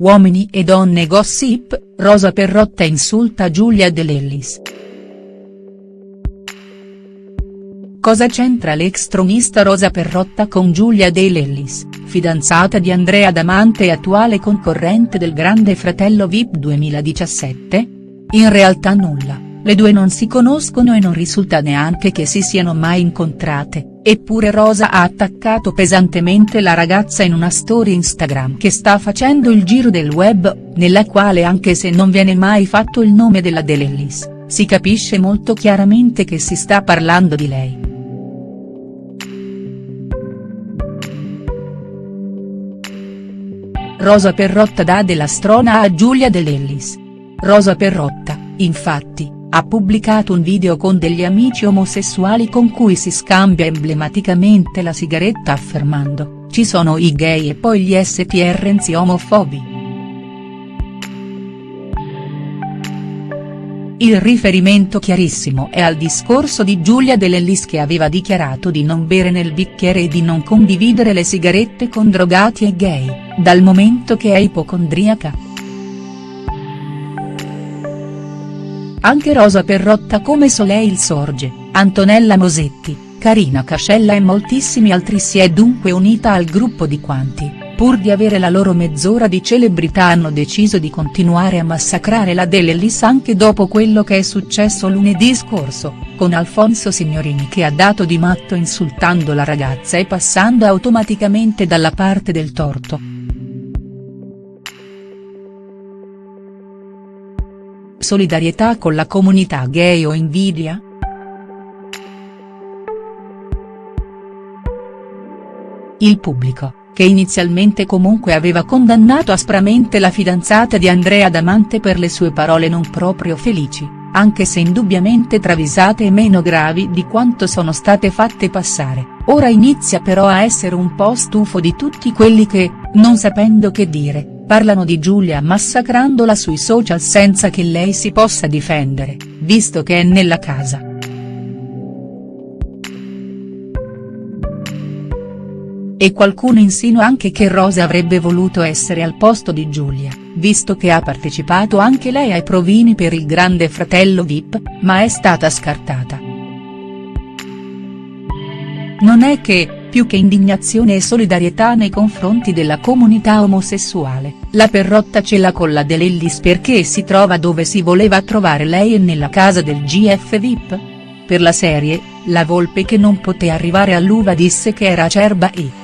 Uomini e donne gossip, Rosa Perrotta insulta Giulia De Lellis. Cosa c'entra l'ex tronista Rosa Perrotta con Giulia De Lellis, fidanzata di Andrea Damante e attuale concorrente del Grande Fratello Vip 2017? In realtà nulla. Le due non si conoscono e non risulta neanche che si siano mai incontrate, eppure Rosa ha attaccato pesantemente la ragazza in una storia Instagram che sta facendo il giro del web, nella quale anche se non viene mai fatto il nome della Delellis, si capisce molto chiaramente che si sta parlando di lei. Rosa Perrotta dà della strona a Giulia Delellis. Rosa Perrotta, infatti, ha pubblicato un video con degli amici omosessuali con cui si scambia emblematicamente la sigaretta affermando, ci sono i gay e poi gli STR omofobi. Il riferimento chiarissimo è al discorso di Giulia Dell'Ellis che aveva dichiarato di non bere nel bicchiere e di non condividere le sigarette con drogati e gay, dal momento che è ipocondriaca. Anche Rosa Perrotta come Soleil Sorge, Antonella Mosetti, Carina Cascella e moltissimi altri si è dunque unita al gruppo di quanti, pur di avere la loro mezz'ora di celebrità hanno deciso di continuare a massacrare la Delellis anche dopo quello che è successo lunedì scorso, con Alfonso Signorini che ha dato di matto insultando la ragazza e passando automaticamente dalla parte del torto. Solidarietà con la comunità gay o invidia?. Il pubblico, che inizialmente comunque aveva condannato aspramente la fidanzata di Andrea Damante per le sue parole non proprio felici, anche se indubbiamente travisate e meno gravi di quanto sono state fatte passare, ora inizia però a essere un po' stufo di tutti quelli che, non sapendo che dire, parlano di Giulia massacrandola sui social senza che lei si possa difendere, visto che è nella casa. E qualcuno insinua anche che Rosa avrebbe voluto essere al posto di Giulia, visto che ha partecipato anche lei ai provini per il grande fratello Vip, ma è stata scartata. Non è che, più che indignazione e solidarietà nei confronti della comunità omosessuale, la Perrotta ce l'ha con la Delellis perché si trova dove si voleva trovare lei e nella casa del GF VIP? Per la serie, la volpe che non poté arrivare all'uva disse che era acerba e.